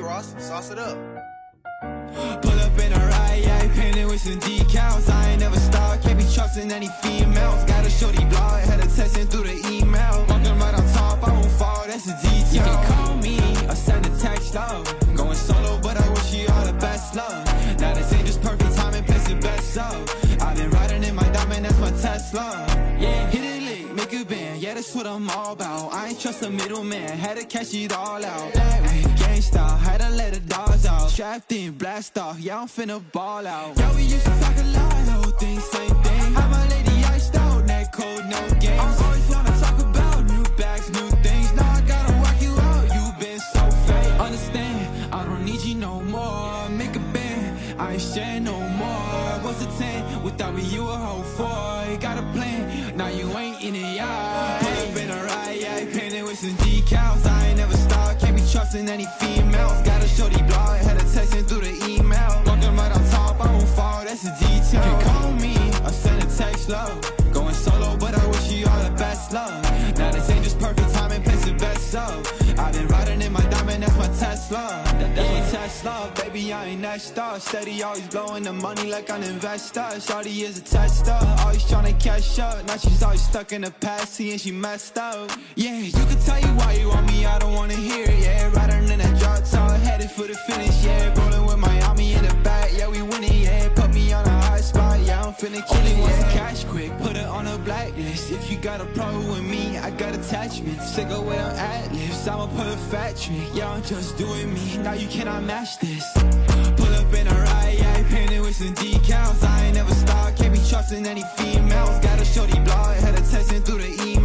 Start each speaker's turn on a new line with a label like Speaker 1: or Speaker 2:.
Speaker 1: Ross, sauce it up.
Speaker 2: Pull up in a ride, yeah, painted with some decals. I ain't never stopped, can't be trusting any females. Got a shorty blog, had her texting through the email. Walking right on top, I won't fall, that's a detail. You can call me or send a text, love. Going solo, but I wish you all the best, love. Now this ain't just perfect timing, place it best, so. I've been riding in my diamond, that's my Tesla. Yeah, hit it a band, yeah, that's what I'm all about. I ain't trust a middleman, had to cash it all out. That gangsta, had to let the dogs out. Strapped in, blast off, yeah, I'm finna ball out. Yeah, we used to talk a lot, whole thing, same thing. How my lady iced out, neck cold, no games. I always wanna talk about new bags, new things. Now I gotta rock you out, you been so fake. Understand, I don't need you no more. Make a band, I ain't sharing no more. What's a 10 without me, you a whole four. Got a plan, now you ain't in it, yeah. Pull up in a ride, yeah, painted with some decals. I ain't never stopped, can't be trusting any females. Got a shorty blog, had her texting through the email. Walking right on top, I won't fall, that's a detail. You can call me or send a text, love. Going solo, but I wish you all the best, love. In my diamond, that's my Tesla. That, that's my Tesla, baby, I ain't that star. Steady, always blowing the money like an investor. Shawty is a tester, always tryna catch up. Now she's always stuck in the past, seeing she messed up. Yeah, you can tell you why you want me, I don't wanna hear it. Yeah, riding in that drop top, headed for the finish. Yeah, rolling with Miami in the back, yeah, we winning. Yeah, put me on a high spot, yeah, I'm finna kill it. The cash quick, blacklist. If you got a problem with me, I got attachments. Sick of where I'm at, lips, I'm a perfect trick. Yeah, I'm just doing me, now you cannot match this. Pull up in a ride, yeah, painted with some decals. I ain't never stopped, can't be trusting any females. Got a shorty blog, had her texting through the email.